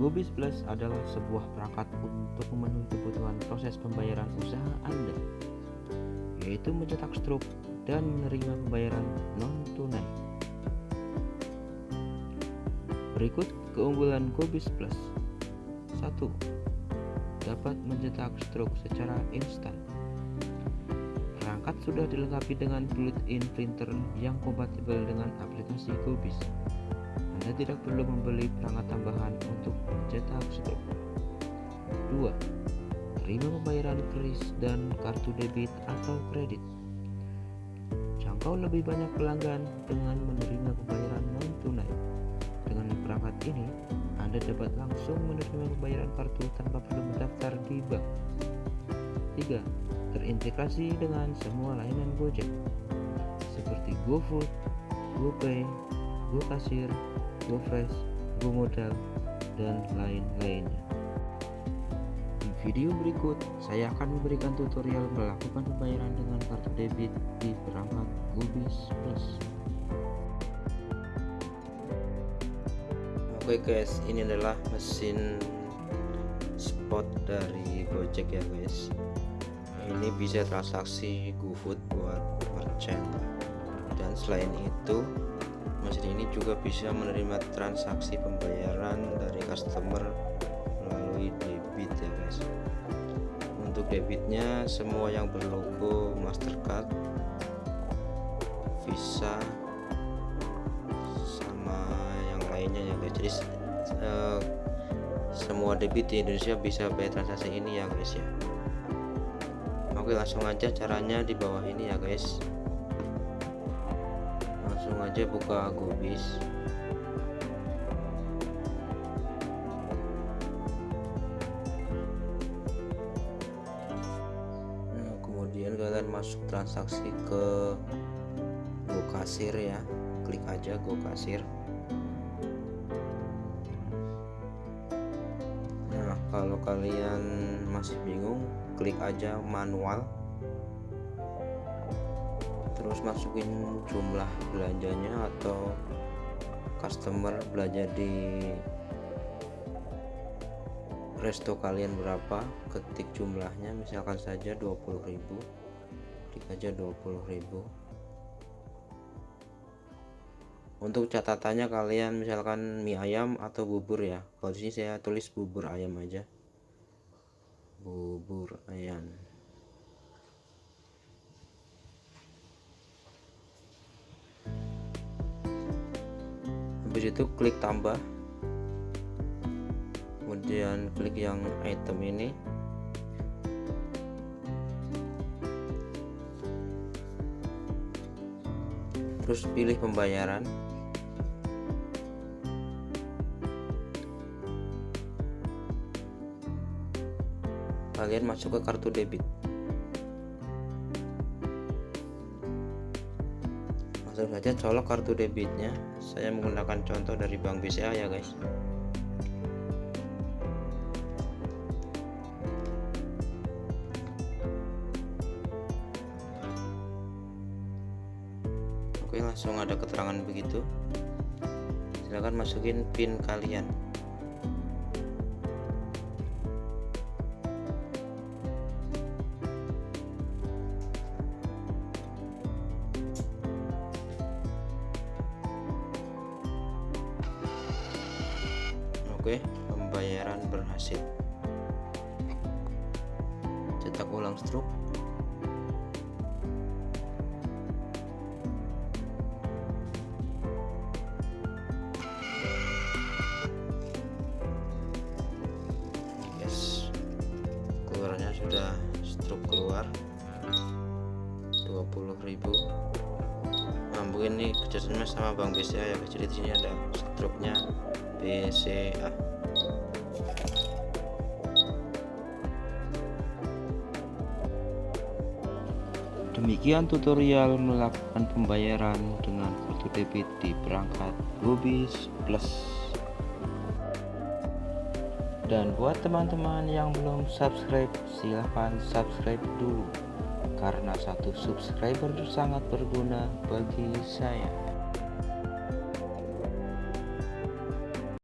Gobis Plus adalah sebuah perangkat untuk memenuhi kebutuhan proses pembayaran usaha Anda, yaitu mencetak struk dan menerima pembayaran non-tunai. Berikut keunggulan Gobis Plus. 1. Dapat mencetak struk secara instan. Perangkat sudah dilengkapi dengan built-in printer yang kompatibel dengan aplikasi Gobis. Anda tidak perlu membeli perangkat tambahan untuk mencetak struk. 2. Terima pembayaran kris dan kartu debit atau kredit. Jangkau lebih banyak pelanggan dengan menerima pembayaran non-tunai. Dengan perangkat ini, Anda dapat langsung menerima pembayaran kartu tanpa perlu mendaftar di bank. 3. Terintegrasi dengan semua layanan Gojek seperti GoFood, GoPay, GoKasir, GoFresh, GoModal, dan lain-lainnya. Di video berikut, saya akan memberikan tutorial melakukan pembayaran dengan kartu debit di perangkat Gobis Plus. Oke guys, ini adalah mesin spot dari Gojek ya guys. Ini bisa transaksi GoFood buat merchant. Dan selain itu, mesin ini juga bisa menerima transaksi pembayaran dari customer melalui debit ya guys. Untuk debitnya semua yang berlogo Mastercard Visa sama yang lainnya ya guys. Jadi uh, semua debit di Indonesia bisa bayar transaksi ini ya guys ya. Oke langsung aja caranya di bawah ini ya guys langsung aja buka gobis nah, kemudian kalian masuk transaksi ke GoKasir ya. Klik aja GoKasir nah kalau kalian masih bingung klik aja manual terus masukin jumlah belanjanya atau customer belanja di resto kalian berapa ketik jumlahnya misalkan saja 20.000 klik aja 20.000 untuk catatannya kalian misalkan mie ayam atau bubur ya. Kalau di sini saya tulis bubur ayam aja. Bubur ayam habis itu klik tambah. Kemudian klik yang item ini. Terus pilih pembayaran. Kalian masuk ke kartu debit langsung saja colok kartu debitnya. Saya menggunakan contoh dari Bank BCA ya guys. Oke langsung ada keterangan begitu. Silahkan masukin pin kalian Oke, pembayaran berhasil. Cetak ulang struk. Yes. Keluarnya sudah struk keluar 20.000. Nah, mungkin ini kerjasama sama Bank BCA ya. Jadi di sini ada struknya BCA Demikian tutorial melakukan pembayaran dengan kartu debit di perangkat Gobis Plus. Dan buat teman-teman yang belum subscribe, silahkan subscribe dulu. Karena satu subscriber sangat berguna bagi saya.